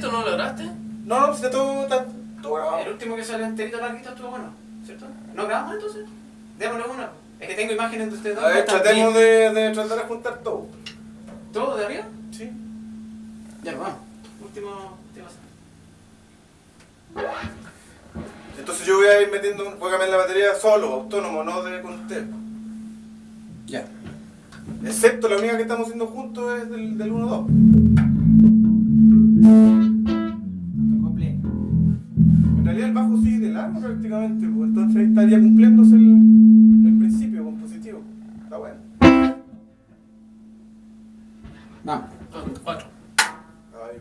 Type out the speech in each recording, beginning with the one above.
¿Grabaste? No, no, pues está todo, está todo grabado. El último que salió enterito larguito estuvo bueno, ¿cierto? ¿No grabamos entonces? Démosle una. Es que tengo imágenes de ustedes dos. A ver, tratemos de, de tratar de juntar todo. ¿Todo de arriba? Sí. Ya, vamos. Último. Entonces yo voy a ir metiendo, voy a cambiar la batería solo, autónomo, no de con usted. Ya. Excepto la única que estamos haciendo juntos es del, del 1-2. Prácticamente, pues entonces ahí estaría cumpliéndose el, el principio compositivo. Está bueno. Vamos. Cuatro. Ay,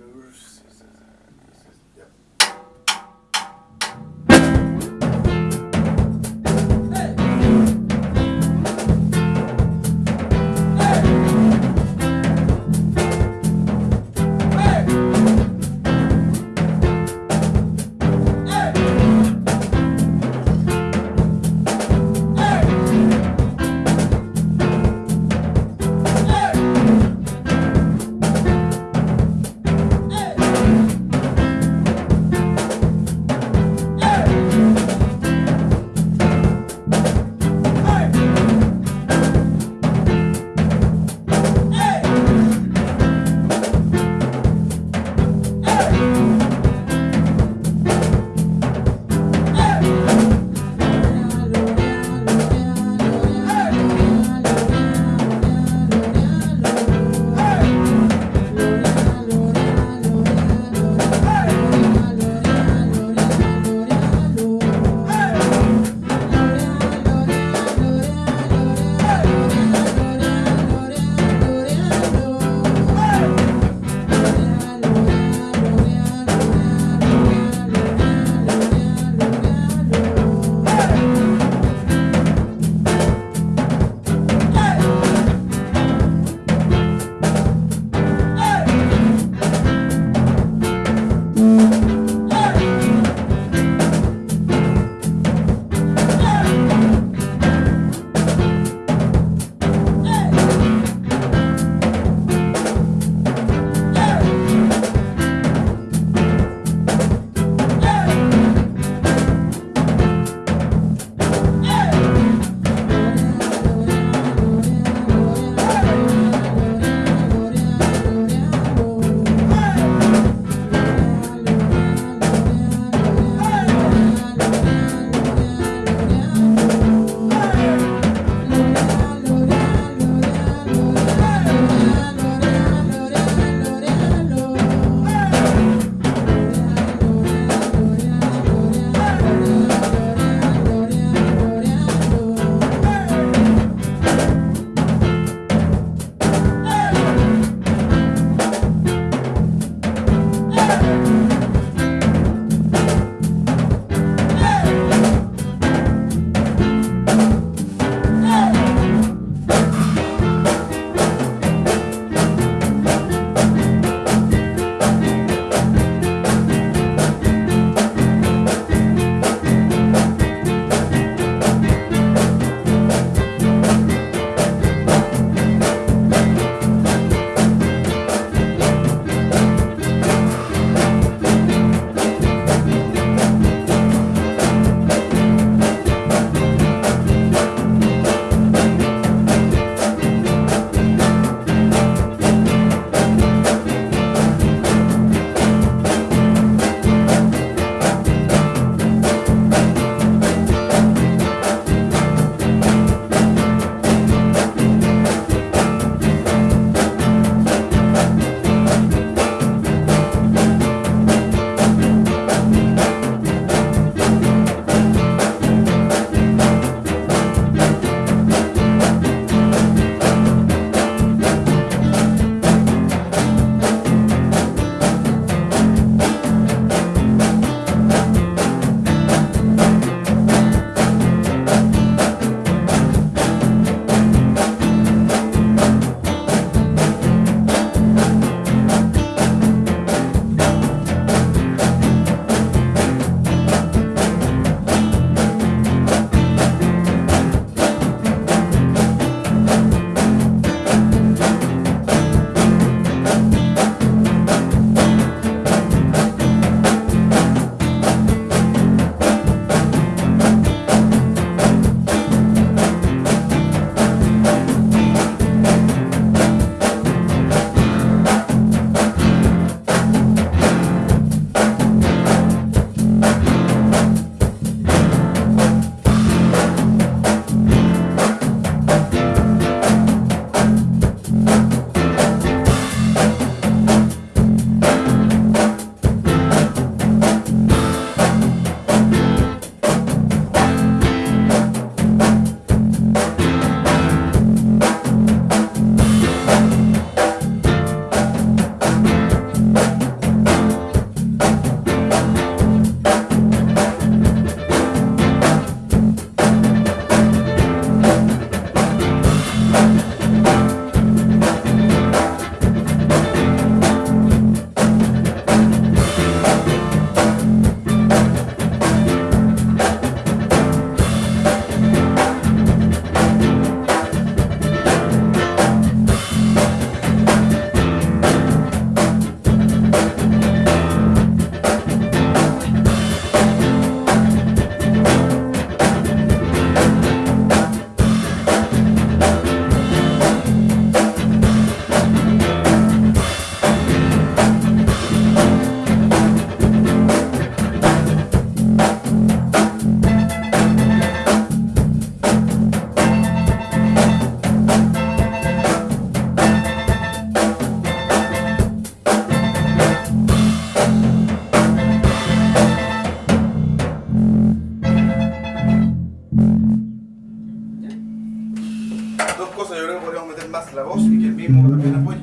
dos cosas, yo creo que podríamos meter más la voz y que el mismo también apoye.